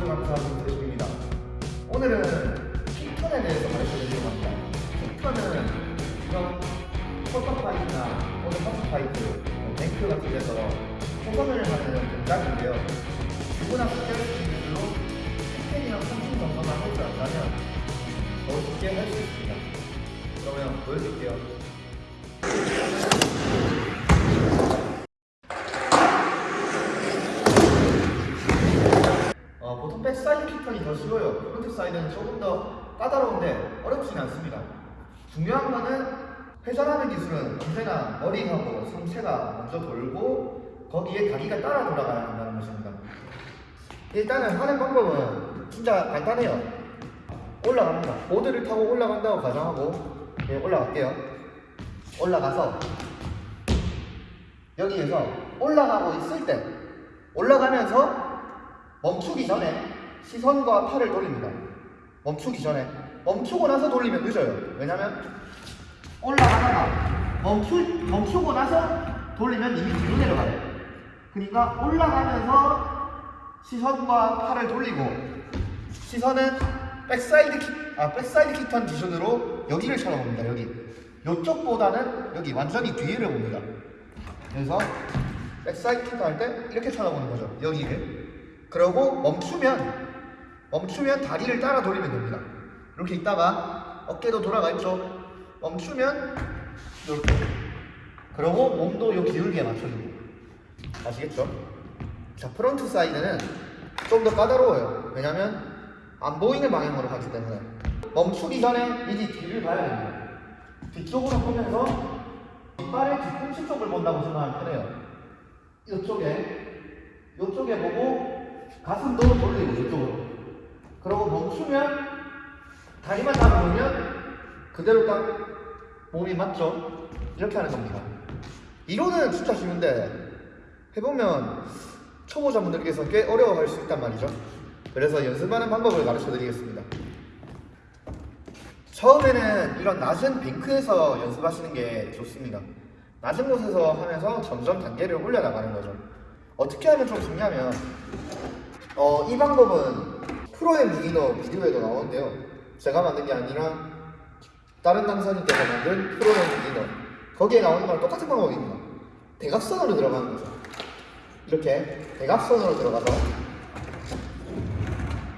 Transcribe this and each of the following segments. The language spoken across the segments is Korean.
모두 감사하고 드립니다. 오늘은 kick turn에 대해서 가르쳐드리려고 합니다. kick turn은 이런 포터파이트나 또는 quarter pipe, bank 같은 데서 회전을 하는 동작인데요. 누구나 쉽게 할수 있는 기술로 tic-tac이랑 pumping 정도만 할줄 안다면 더 쉽게 할 수 있습니다. 그러면 보여드릴게요. 어, 보통 backside kick turn이 더 frontside는 조금 더 까다로운데 어렵진 않습니다. 중요한 거는 회전하는 기술은 언제나 머리하고 상체가 먼저 돌고 거기에 다리가 따라 돌아가야 한다는 것입니다. 일단은 하는 방법은 진짜 간단해요. 올라갑니다. 보드를 타고 올라간다고 가정하고 네, 올라갈게요. 올라가서 여기에서 올라가고 있을 때 올라가면서 멈추기 전에 시선과 팔을 돌립니다. 멈추기 전에 멈추고 나서 돌리면 늦어요. 왜냐면 올라가다가 멈추, 멈추고 나서 돌리면 이미 뒤로 내려가요. 그러니까 올라가면서 시선과 팔을 돌리고 시선은 backside kick, 아 backside kick turn 기준으로 여기를 쳐다봅니다. 여기. 이쪽보다는 여기 완전히 뒤를 봅니다. 그래서 backside kick turn 할 때 이렇게 쳐다보는 거죠. 여기를. 그러고 멈추면 멈추면 다리를 따라 돌리면 됩니다. 이렇게 있다가 어깨도 돌아가 있죠. 멈추면 이렇게. 그러고 몸도 요 기울기에 맞춰주고. 아시겠죠? 자, frontside는 좀 더 까다로워요. 왜냐면 안 보이는 방향으로 가기 때문에 멈추기 전에 이제 뒤를 봐야 됩니다. 뒤쪽으로 보면서 뒷발의 뒤꿈치 쪽을 본다고 생각하면 편해요. 이쪽에 이쪽에 보고 가슴도 돌리고 이쪽으로. 그러고 멈추면 다리만 잡아보면 그대로 딱 몸이 맞죠? 이렇게 하는 겁니다. 이론은 진짜 쉬운데 해보면 초보자분들께서 꽤 어려워할 수 있단 말이죠. 그래서 연습하는 방법을 가르쳐 드리겠습니다. 처음에는 이런 낮은 뱅크에서 연습하시는 게 좋습니다. 낮은 곳에서 하면서 점점 단계를 올려나가는 거죠. 어떻게 하면 좀 좋냐면 어, 이 방법은 프로의 비기너 비디오에도 나오는데요. 제가 만든 게 아니라 다른 강사님께서 만든 프로의 비기너 거기에 나오는 거랑 똑같은 방법입니다. 대각선으로 들어가는 거죠. 이렇게 대각선으로 들어가서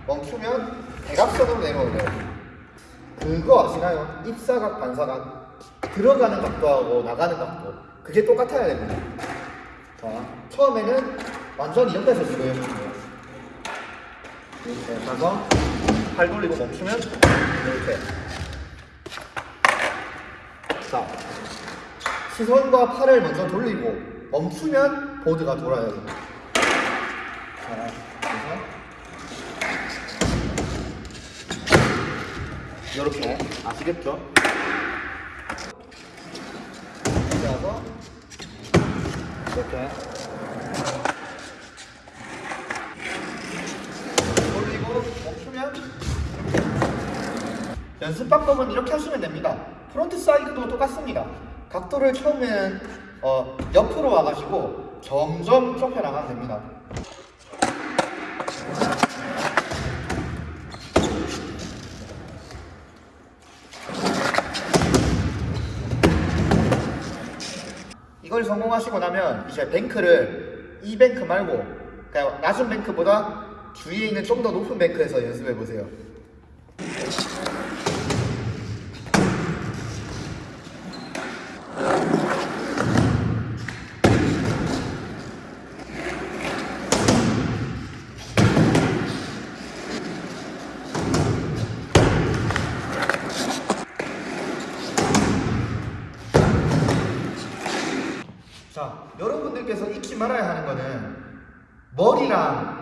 멈추면 대각선으로 내려올려요. 그거 아시나요? 입사각, 반사각 들어가는 각도하고 나가는 각도 그게 똑같아야 됩니다. 자, 처음에는 완전히 옆에서 해주세요. 이렇게 가서 팔 돌리고 멈추면 이렇게. 자 시선과 팔을 먼저 돌리고 멈추면 보드가 돌아요. 자 이렇게 아시겠죠? 이렇게 와서 이렇게 돌리고 멈추면 연습 방법은 이렇게 하시면 됩니다. frontside도 똑같습니다. 각도를 처음에는 어, 옆으로 와가지고 점점 좁혀 나가면 됩니다. 이걸 성공하시고 나면 이제 bank를 이 bank 말고 그냥 낮은 bank보다 주위에 있는 좀 더 높은 뱅크에서 연습해 보세요. 자, 여러분들께서 잊지 말아야 하는 거는 머리랑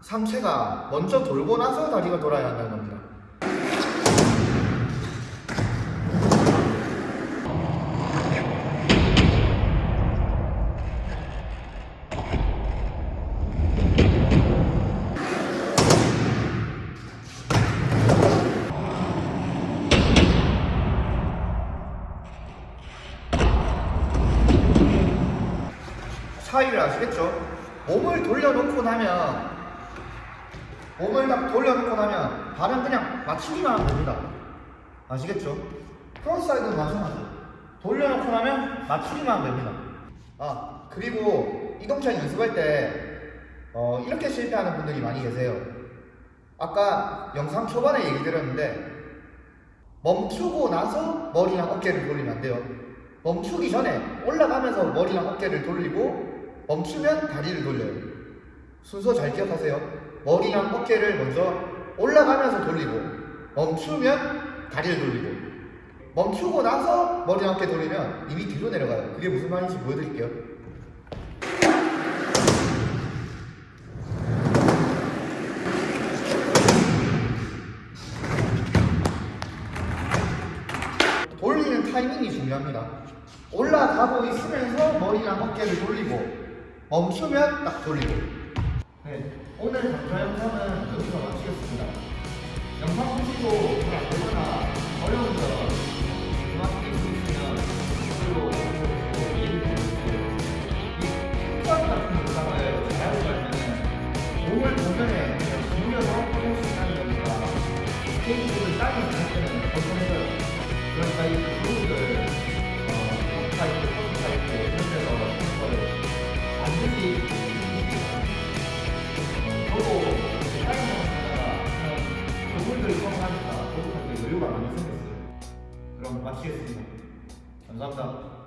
상체가 먼저 돌고 나서 다리가 돌아야 한다는 겁니다. 차이를 아시겠죠? 몸을 돌려놓고 나면 몸을 딱 돌려놓고 나면 발은 그냥 맞추기만 하면 됩니다. 아시겠죠? frontside는 마찬가지. 돌려놓고 나면 맞추기만 하면 됩니다. 아, 그리고 이 동작 연습할 때 어, 이렇게 실패하는 분들이 많이 계세요. 아까 영상 초반에 얘기 드렸는데 멈추고 나서 머리랑 어깨를 돌리면 안 돼요. 멈추기 전에 올라가면서 머리랑 어깨를 돌리고 멈추면 다리를 돌려요. 순서 잘 기억하세요. 머리랑 어깨를 먼저 올라가면서 돌리고 멈추면 다리를 돌리고 멈추고 나서 머리랑 어깨 돌리면 이미 뒤로 내려가요. 그게 무슨 말인지 보여드릴게요. 타이밍이 중요합니다. 올라가고 있으면서 머리랑 어깨를 돌리고 멈추면 딱 돌리고. 네, 오늘 강좌 영상은 여기서 마치겠습니다. 영상 보시고 잘안 되거나 어려운 점 그만 있으시면 댓글로 보내주시고 얘기해 주세요. 이 특강 같은 영상을 잘하고 가면은 몸을 보면에 돌려서 해볼 수 있다는 거니까 스케이트를 짧은 할 때는 벗어내요. 그러니까 이 수업